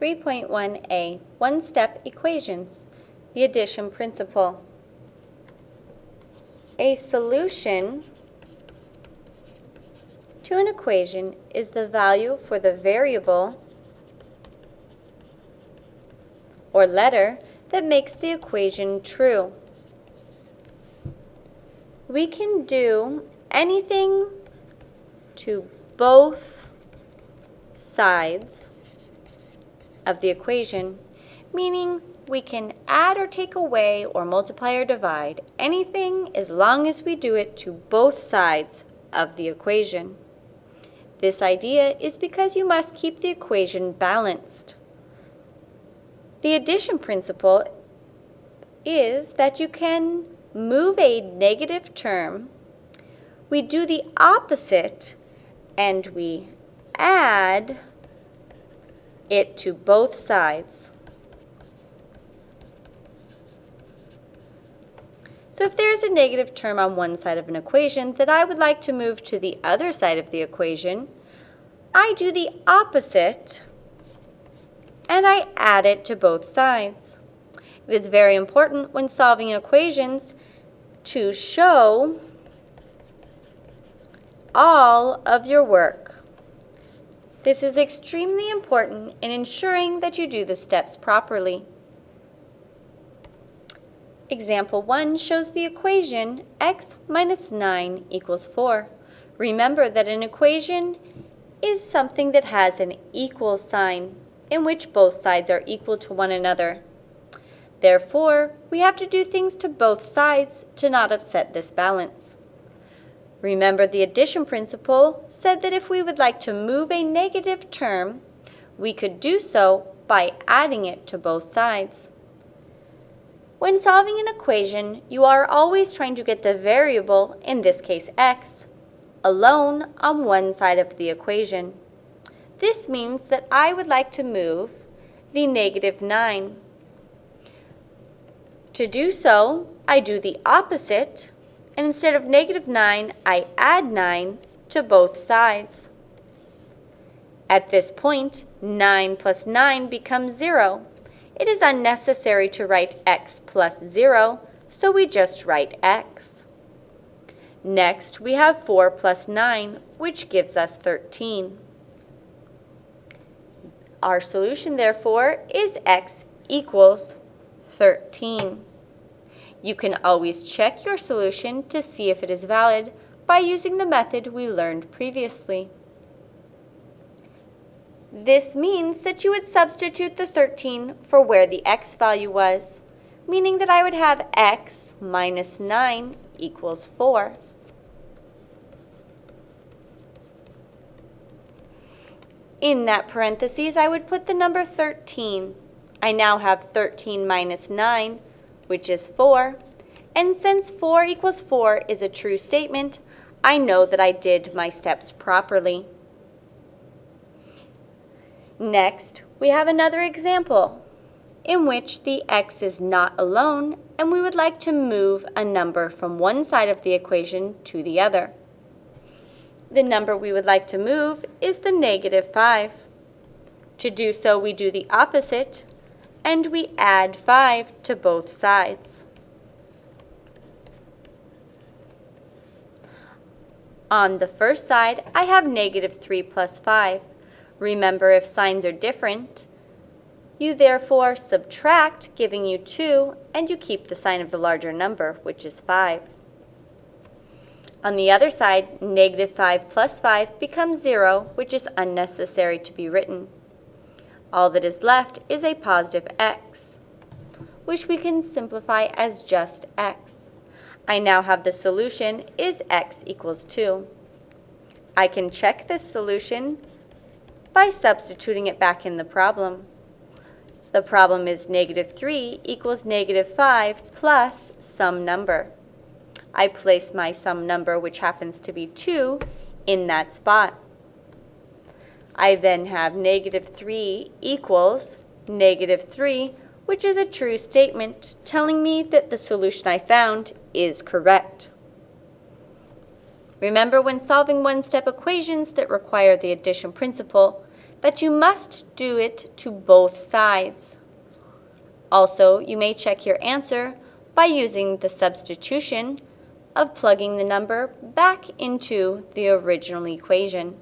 3.1a, one-step equations, the addition principle. A solution to an equation is the value for the variable or letter that makes the equation true. We can do anything to both sides of the equation, meaning we can add or take away or multiply or divide anything as long as we do it to both sides of the equation. This idea is because you must keep the equation balanced. The addition principle is that you can move a negative term, we do the opposite, and we add it to both sides. So if there's a negative term on one side of an equation that I would like to move to the other side of the equation, I do the opposite and I add it to both sides. It is very important when solving equations to show all of your work. This is extremely important in ensuring that you do the steps properly. Example 1 shows the equation x minus 9 equals 4. Remember that an equation is something that has an equal sign in which both sides are equal to one another. Therefore, we have to do things to both sides to not upset this balance. Remember the addition principle said that if we would like to move a negative term, we could do so by adding it to both sides. When solving an equation, you are always trying to get the variable, in this case x, alone on one side of the equation. This means that I would like to move the negative 9. To do so, I do the opposite, and instead of negative 9, I add 9 to both sides. At this point, 9 plus 9 becomes 0 it is unnecessary to write x plus 0, so we just write x. Next, we have 4 plus 9, which gives us 13. Our solution, therefore, is x equals 13. You can always check your solution to see if it is valid by using the method we learned previously. This means that you would substitute the 13 for where the x value was, meaning that I would have x minus 9 equals 4. In that parentheses, I would put the number 13. I now have 13 minus 9, which is 4. And since 4 equals 4 is a true statement, I know that I did my steps properly. Next, we have another example in which the x is not alone and we would like to move a number from one side of the equation to the other. The number we would like to move is the negative 5. To do so, we do the opposite and we add 5 to both sides. On the first side, I have negative 3 plus 5. Remember, if signs are different, you therefore subtract, giving you 2, and you keep the sign of the larger number, which is 5. On the other side, negative 5 plus 5 becomes 0, which is unnecessary to be written. All that is left is a positive x, which we can simplify as just x. I now have the solution is x equals 2. I can check this solution by substituting it back in the problem. The problem is negative 3 equals negative 5 plus some number. I place my sum number, which happens to be 2, in that spot. I then have negative 3 equals negative 3, which is a true statement telling me that the solution I found is correct. Remember when solving one-step equations that require the addition principle, that you must do it to both sides. Also, you may check your answer by using the substitution of plugging the number back into the original equation.